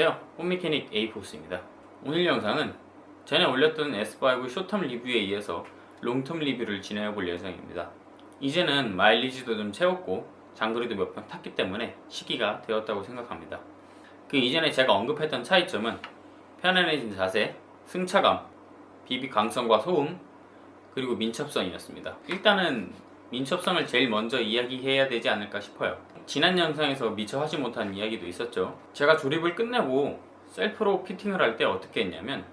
안녕하세요. 홈미케닉 에이포스입니다. 오늘 영상은 전에 올렸던 S5 short-term 리뷰에 이어서 long-term 리뷰를 진행해 볼 예정입니다. 이제는 마일리지도 좀 채웠고 장거리도 몇 번 탔기 때문에 시기가 되었다고 생각합니다. 그 이전에 제가 언급했던 차이점은 편안해진 자세, 승차감, BB 강성과 소음, 그리고 민첩성이었습니다. 일단은 민첩성을 제일 먼저 이야기해야 되지 않을까 싶어요. 지난 영상에서 미처 하지 못한 이야기도 있었죠. 제가 조립을 끝내고 셀프로 피팅을 할 때 어떻게 했냐면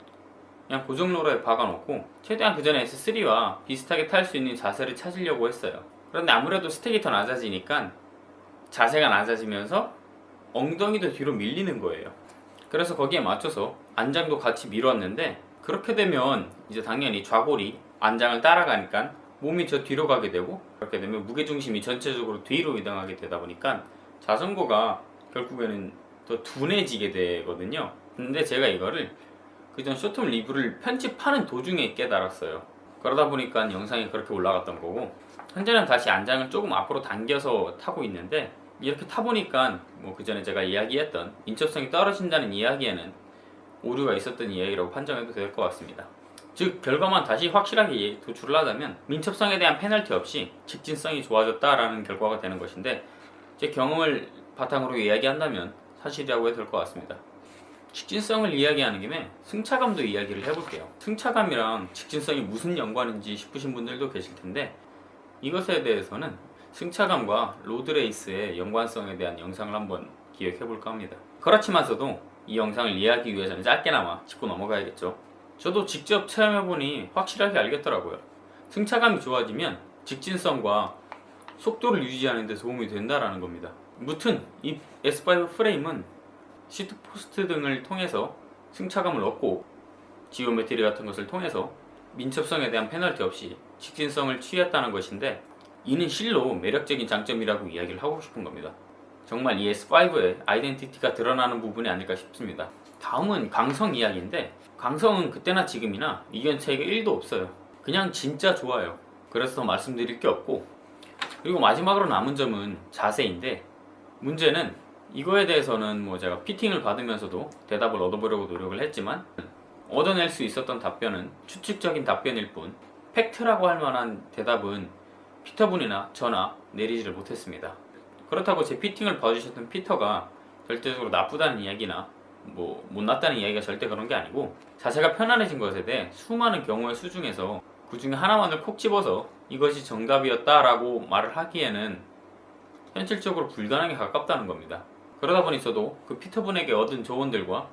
그냥 고정로러에 박아놓고 최대한 그 전에 S3와 비슷하게 탈 수 있는 자세를 찾으려고 했어요. 그런데 아무래도 스택이 더 낮아지니까 자세가 낮아지면서 엉덩이도 뒤로 밀리는 거예요. 그래서 거기에 맞춰서 안장도 같이 밀었는데 그렇게 되면 이제 당연히 좌골이 안장을 따라가니까 몸이 저 뒤로 가게 되고 그렇게 되면 무게중심이 전체적으로 뒤로 이동하게 되다 보니까 자전거가 결국에는 더 둔해지게 되거든요. 근데 제가 이거를 그전 쇼텀 리뷰를 편집하는 도중에 깨달았어요. 그러다 보니까 영상이 그렇게 올라갔던 거고 현재는 다시 안장을 조금 앞으로 당겨서 타고 있는데 이렇게 타보니까 뭐 그전에 제가 이야기했던 인접성이 떨어진다는 이야기에는 오류가 있었던 이야기라고 판정해도 될 것 같습니다 즉 결과만 다시 확실하게 도출을 하자면 민첩성에 대한 페널티 없이 직진성이 좋아졌다라는 결과가 되는 것인데 제 경험을 바탕으로 이야기한다면 사실이라고 해도 될 것 같습니다. 직진성을 이야기하는 김에 승차감도 이야기를 해볼게요. 승차감이랑 직진성이 무슨 연관인지 싶으신 분들도 계실 텐데 이것에 대해서는 승차감과 로드레이스의 연관성에 대한 영상을 한번 기획해 볼까 합니다. 그렇지만서도 이 영상을 이해하기 위해서는 짧게나마 짚고 넘어가야겠죠 저도 직접 체험해보니 확실하게 알겠더라고요. 승차감이 좋아지면 직진성과 속도를 유지하는 데 도움이 된다는 겁니다. 무튼 이 S5 프레임은 seat post 등을 통해서 승차감을 얻고 geometry 같은 것을 통해서 민첩성에 대한 페널티 없이 직진성을 취했다는 것인데 이는 실로 매력적인 장점이라고 이야기를 하고 싶은 겁니다 정말 이 S5의 아이덴티티가 드러나는 부분이 아닐까 싶습니다. 다음은 강성 이야기인데 강성은 그때나 지금이나 이견 차이가 1도 없어요. 그냥 진짜 좋아요. 그래서 더 말씀드릴 게 없고. 그리고 마지막으로 남은 점은 자세인데 문제는 이거에 대해서는 뭐 제가 피팅을 받으면서도 대답을 얻어보려고 노력을 했지만 얻어낼 수 있었던 답변은 추측적인 답변일 뿐 팩트라고 할 만한 대답은 피터분이나 저나 내리지를 못했습니다 그렇다고 제 피팅을 봐주셨던 피터가 절대적으로 나쁘다는 이야기나 뭐 못났다는 이야기가 절대 그런 게 아니고 자세가 편안해진 것에 대해 수많은 경우의 수 중에서 그 중에 하나만을 콕 집어서 이것이 정답이었다 라고 말을 하기에는 현실적으로 불가능에 가깝다는 겁니다. 그러다 보니 저도 그 피터분에게 얻은 조언들과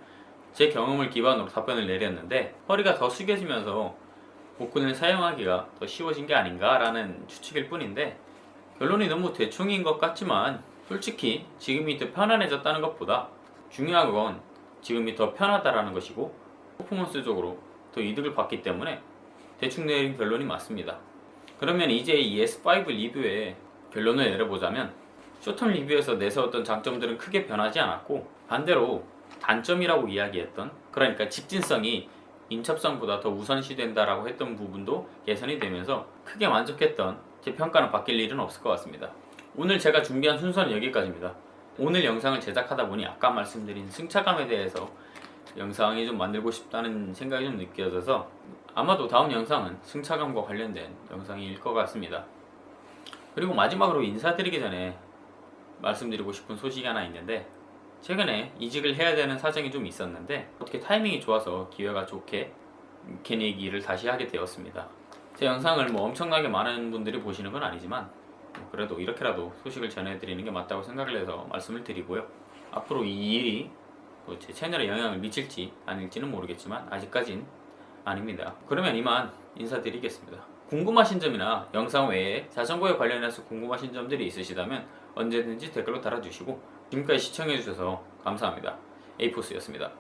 제 경험을 기반으로 답변을 내렸는데 허리가 더 숙여지면서 복근을 사용하기가 더 쉬워진 게 아닌가 라는 추측일 뿐인데 결론이 너무 대충인 것 같지만 솔직히 지금이 더 편안해졌다는 것보다 중요한 건 지금이 더 편하다라는 것이고 퍼포먼스적으로 더 이득을 받기 때문에 대충 내린 결론이 맞습니다. 그러면 이제 이 S5 리뷰의 결론을 내려보자면 쇼텀 리뷰에서 내세웠던 장점들은 크게 변하지 않았고 반대로 단점이라고 이야기했던 그러니까 직진성이 인첩성보다 더 우선시된다라고 했던 부분도 개선이 되면서 크게 만족했던 제 평가는 바뀔 일은 없을 것 같습니다. 오늘 제가 준비한 순서는 여기까지입니다. 오늘 영상을 제작하다 보니 아까 말씀드린 승차감에 대해서 영상이 좀 만들고 싶다는 생각이 좀 느껴져서 아마도 다음 영상은 승차감과 관련된 영상일 것 같습니다. 그리고 마지막으로 인사드리기 전에 말씀드리고 싶은 소식이 하나 있는데 최근에 이직을 해야 되는 사정이 좀 있었는데 어떻게 타이밍이 좋아서 기회가 좋게 개내기를 다시 하게 되었습니다 제 영상을 뭐 엄청나게 많은 분들이 보시는 건 아니지만 그래도 이렇게라도 소식을 전해드리는 게 맞다고 생각을 해서 말씀을 드리고요. 앞으로 이 일이 뭐제 채널에 영향을 미칠지 아닐지는 모르겠지만 아직까진 아닙니다. 그러면 이만 인사드리겠습니다. 궁금하신 점이나 영상 외에 자전거에 관련해서 궁금하신 점들이 있으시다면 언제든지 댓글로 달아주시고 지금까지 시청해주셔서 감사합니다. 에이포스였습니다